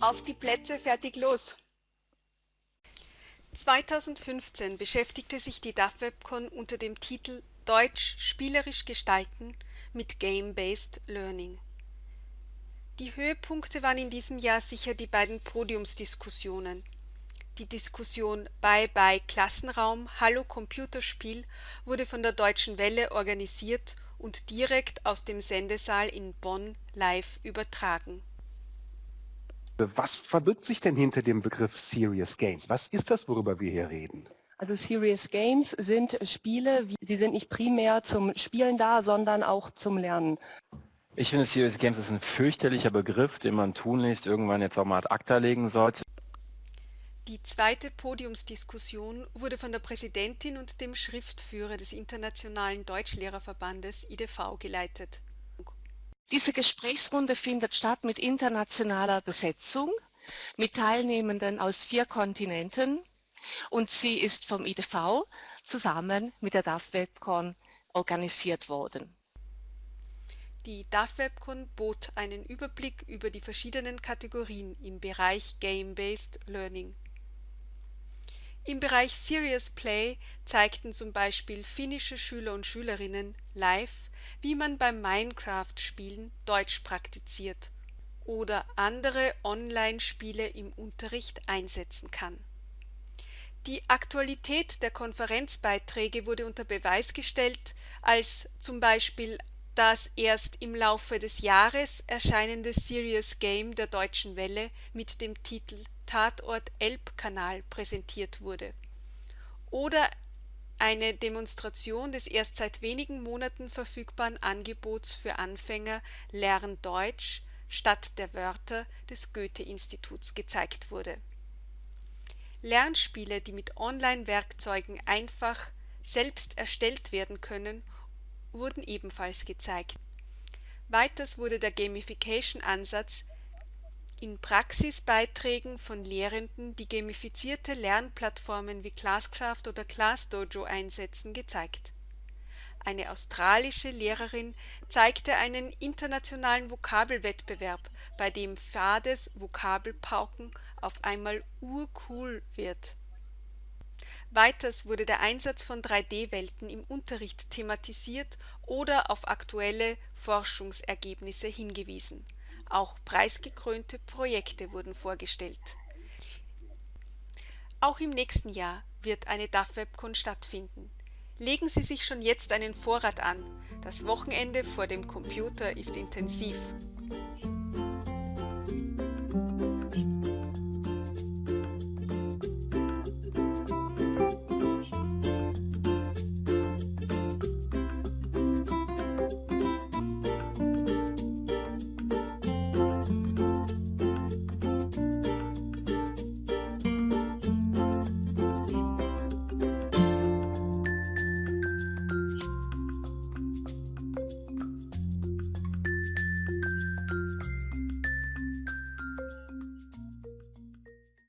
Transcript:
Auf die Plätze, fertig, los! 2015 beschäftigte sich die DAF-Webcon unter dem Titel Deutsch spielerisch gestalten mit Game-Based Learning. Die Höhepunkte waren in diesem Jahr sicher die beiden Podiumsdiskussionen. Die Diskussion Bye Bye Klassenraum, Hallo Computerspiel wurde von der Deutschen Welle organisiert und direkt aus dem Sendesaal in Bonn live übertragen was verbirgt sich denn hinter dem Begriff Serious Games? Was ist das, worüber wir hier reden? Also Serious Games sind Spiele, sie sind nicht primär zum Spielen da, sondern auch zum Lernen. Ich finde Serious Games ist ein fürchterlicher Begriff, den man tunlichst irgendwann jetzt auch mal ad acta legen sollte. Die zweite Podiumsdiskussion wurde von der Präsidentin und dem Schriftführer des Internationalen Deutschlehrerverbandes IDV geleitet. Diese Gesprächsrunde findet statt mit internationaler Besetzung, mit Teilnehmenden aus vier Kontinenten und sie ist vom IDV zusammen mit der DAF-Webcon organisiert worden. Die DAF-Webcon bot einen Überblick über die verschiedenen Kategorien im Bereich Game-Based Learning im Bereich Serious Play zeigten zum Beispiel finnische Schüler und Schülerinnen live, wie man beim Minecraft-Spielen Deutsch praktiziert oder andere Online-Spiele im Unterricht einsetzen kann. Die Aktualität der Konferenzbeiträge wurde unter Beweis gestellt, als zum Beispiel das erst im Laufe des Jahres erscheinende Serious Game der Deutschen Welle mit dem Titel Tatort Elbkanal präsentiert wurde. Oder eine Demonstration des erst seit wenigen Monaten verfügbaren Angebots für Anfänger Lern Deutsch statt der Wörter des Goethe-Instituts gezeigt wurde. Lernspiele, die mit Online-Werkzeugen einfach selbst erstellt werden können, wurden ebenfalls gezeigt. Weiters wurde der Gamification-Ansatz in Praxisbeiträgen von Lehrenden, die gamifizierte Lernplattformen wie Classcraft oder ClassDojo einsetzen, gezeigt. Eine australische Lehrerin zeigte einen internationalen Vokabelwettbewerb, bei dem fades Vokabelpauken auf einmal urcool wird. Weiters wurde der Einsatz von 3D-Welten im Unterricht thematisiert oder auf aktuelle Forschungsergebnisse hingewiesen auch preisgekrönte Projekte wurden vorgestellt. Auch im nächsten Jahr wird eine DAF-Webcon stattfinden. Legen Sie sich schon jetzt einen Vorrat an. Das Wochenende vor dem Computer ist intensiv